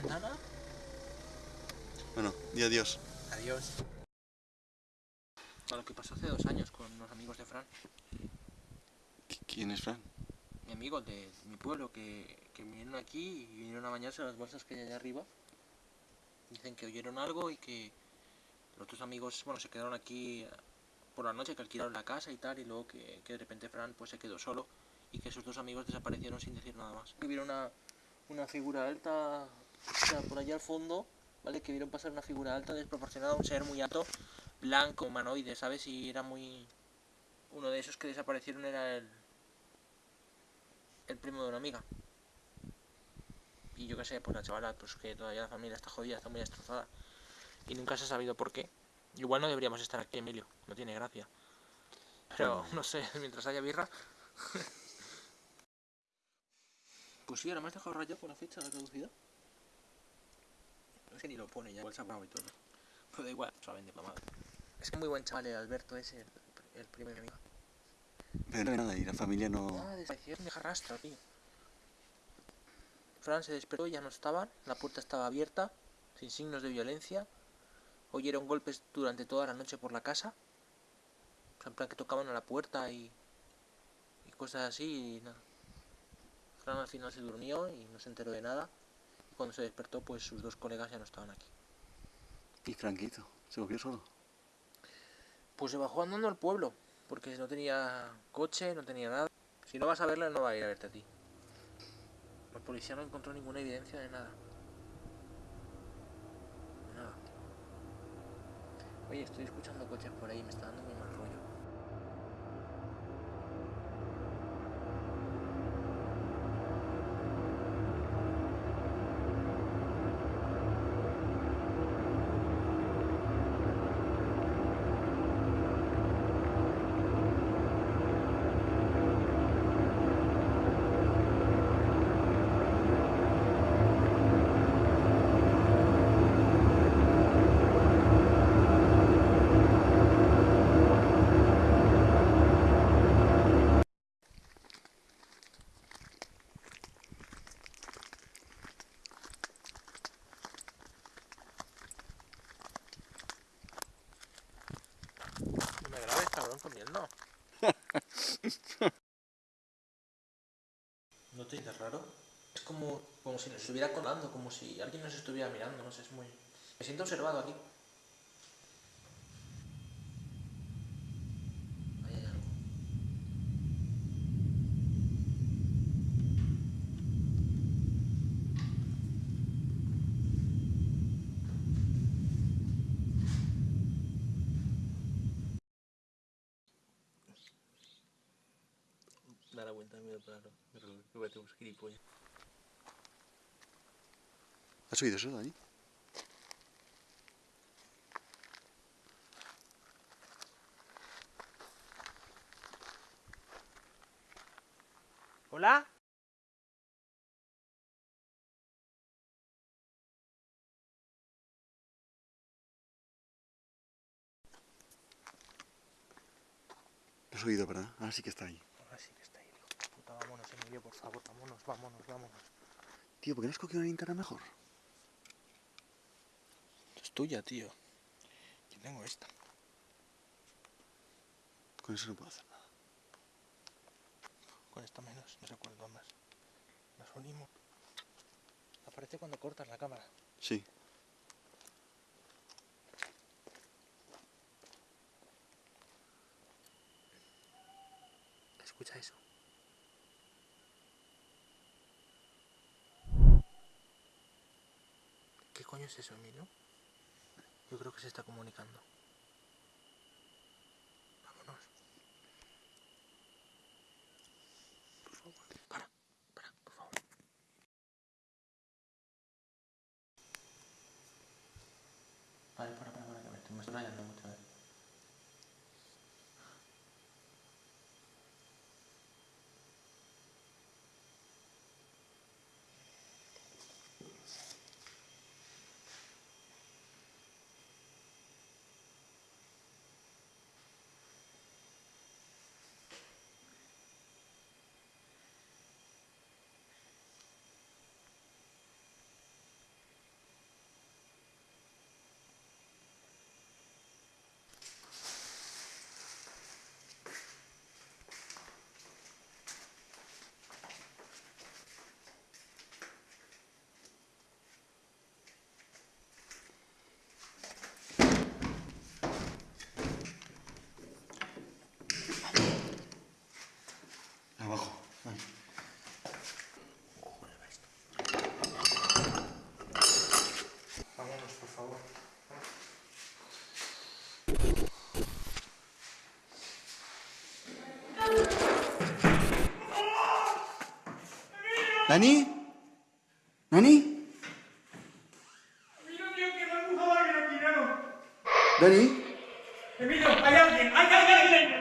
ventana. Bueno, di adiós. Adiós. A lo que pasó hace dos años con unos amigos de Fran. ¿Qui- ¿Quién es Fran? Mi amigo de mi pueblo que, que vinieron aquí y vinieron a bañarse a las bolsas que hay allá arriba. Dicen que oyeron algo y que los otros amigos, bueno, se quedaron aquí por la noche, que alquilaron la casa y tal, y luego que, que de repente Fran pues se quedó solo y que sus dos amigos desaparecieron sin decir nada más. Que vieron una, una figura alta, o sea, por allá al fondo, ¿vale? Que vieron pasar una figura alta desproporcionada, un ser muy alto, blanco, humanoide, ¿sabes? Y era muy... Uno de esos que desaparecieron era el, el primo de una amiga. Y yo qué sé, pues la chavala, pues que todavía la familia está jodida, está muy destrozada. Y nunca se ha sabido por qué. Igual no deberíamos estar aquí, Emilio, no tiene gracia. Pero, no sé, mientras haya birra... pues sí, ahora me has dejado rayado con la fecha de caducidad. Es que ni lo pone ya, igual se ha apagado y todo. Pero da igual, se la vende mamada. Es que muy buen chaval el Alberto ese, el, el primo de mi amiga. Pero no nada, y la familia no... Ah, desaparición de rastro, tío. Fran se despertó, ya no estaban, la puerta estaba abierta, sin signos de violencia. Oyeron golpes durante toda la noche por la casa. O sea, en plan que tocaban a la puerta y, y cosas así y nada. Fran al final se durmió y no se enteró de nada. Cuando se despertó, pues sus dos colegas ya no estaban aquí. ¿Y Franquito? ¿Se cogió solo? Pues se bajó andando al pueblo, porque no tenía coche, no tenía nada. Si no vas a verle, no va a ir a verte a ti. La policía no encontró ninguna evidencia de nada. De Nada. Oye, estoy escuchando coches por ahí, me está dando muy mal rollo. Comiendo. ¿No te dices raro? Es como, como si nos estuviera colando, como si alguien nos estuviera mirando, no sé, es muy... Me siento observado aquí. Ahí hay algo. Da la vuelta, mira para que voy a tener gilipollas. ¿Has oído eso, Dani? ¿Hola? Lo has oído, ¿verdad? Ahora sí que está ahí. Ahora sí que está ahí, hijo de puta. Por favor, vámonos, vámonos, vámonos. Tío, ¿por qué no has cogido una linterna mejor? Es tuya, tío. Yo tengo esta. Con eso no puedo hacer nada. Con esta menos, no recuerdo más. Nos unimos. Aparece cuando cortas la cámara. Sí. Escucha eso. ¿Qué coño es eso, Emilio? Yo creo que se está comunicando. Vámonos. Por favor. Para, para, por favor. Vale, para, para, para, que me estoy rayando mucho. eh. ¿Dani? ¿Dani? Emilio, que nano. ¿Dani? Emilio, hay alguien, hay, alguien.